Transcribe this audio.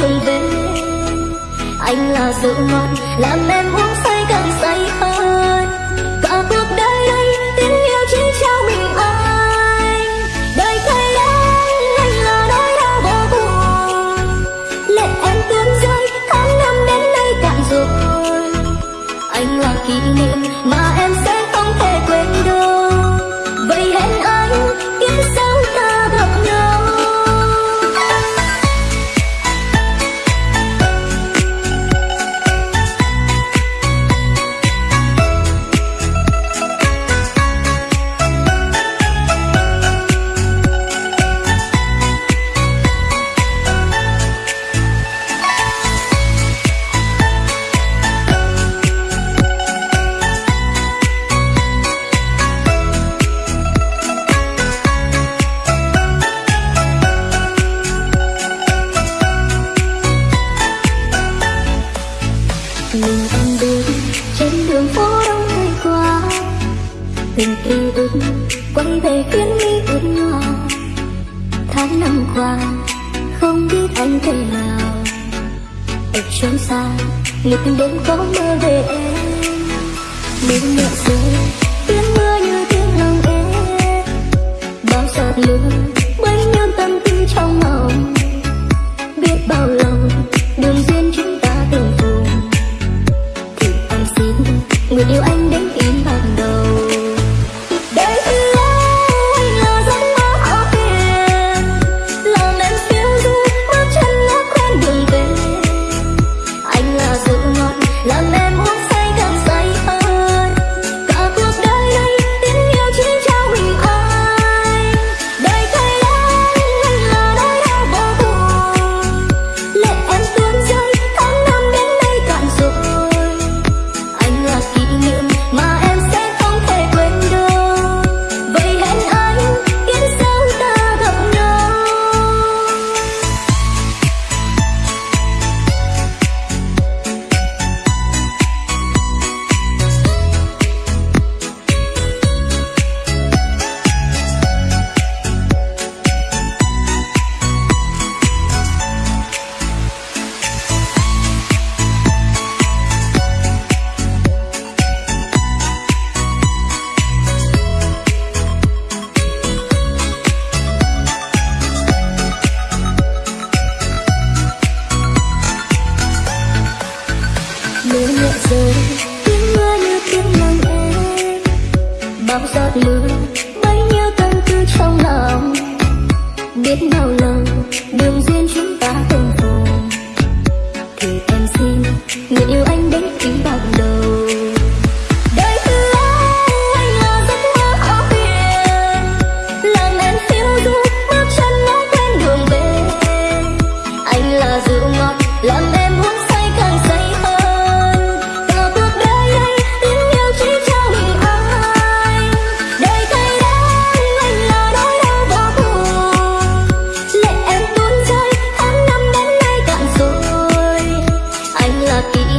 đường về. Anh là rượu ngon làm em uống say càng say hơn cả cuộc đời đây tình yêu chỉ trao mình anh. Đời thay anh anh là nỗi đau vô cùng. Lệ em tuôn rơi, tháng năm đến nay cạn rồi. Anh là kỷ niệm mà em tình ký ước quay về khiến mi ướt nhòa tháng năm qua, không biết anh thế nào. Ở chốn xa người từng đêm có mơ về em. Nếu nhẹ rơi rơi tiếng mưa như tiếng lòng em. Bao giọt mưa ti